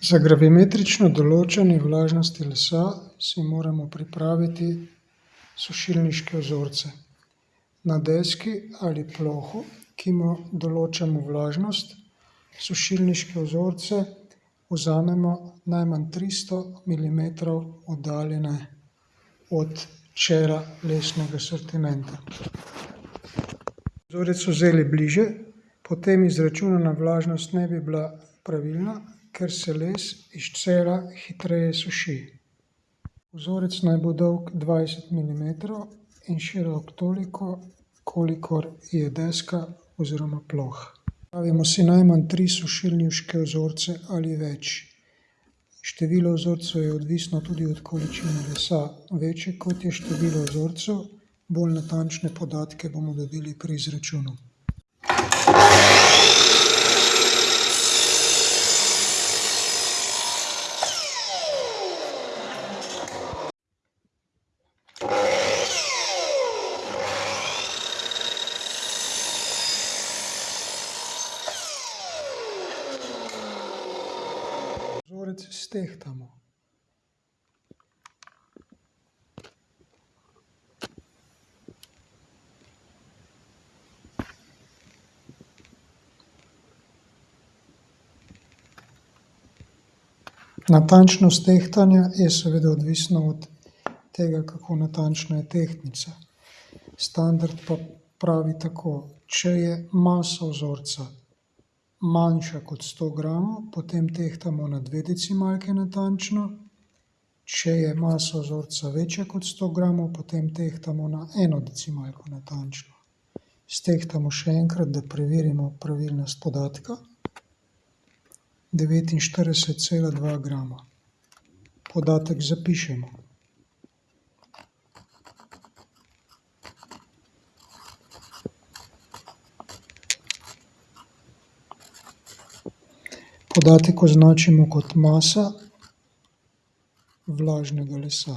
Za gravimetrično določanje vlažnosti lesa si moramo pripraviti sušilniške vzorce. Na deski ali plohu, ki mu določamo vlažnost, sušilniške vzorce vzamemo najmanj tristo milimetrov oddaljene od čela lesnega sortimenta. Vzorec so vzeli bliže, potem izračunana vlažnost ne bi bila pravilna, ker se les iz čela hitreje suši. Vzorec naj bo dolg dvajset milimetrov in širok toliko, kolikor je deska oziroma ploha. Pripravimo si najmanj tri sušilniške vzorce ali več. Število vzorcev je odvisno tudi od količine lesa. Večje, kot je število vzorcev, bolj natančne podatke bomo dobili pri izračunu. Vzorec stehtamo. Natančnost tehtanja je seveda odvisna od tega, kako natančna je tehtnica. Standard pa pravi tako: če je masa vzorca manjša kot sto gramov, potem tehtamo na dve decimalki natančno, če je masa vzorca večja kot sto gramov, potem tehtamo na eno decimalko natančno. Stehtamo še enkrat, da preverimo pravilnost podatka. Devetinštirideset cela dva grama. Podatek zapišemo. Podatek označimo kot masa vlažnega lesa.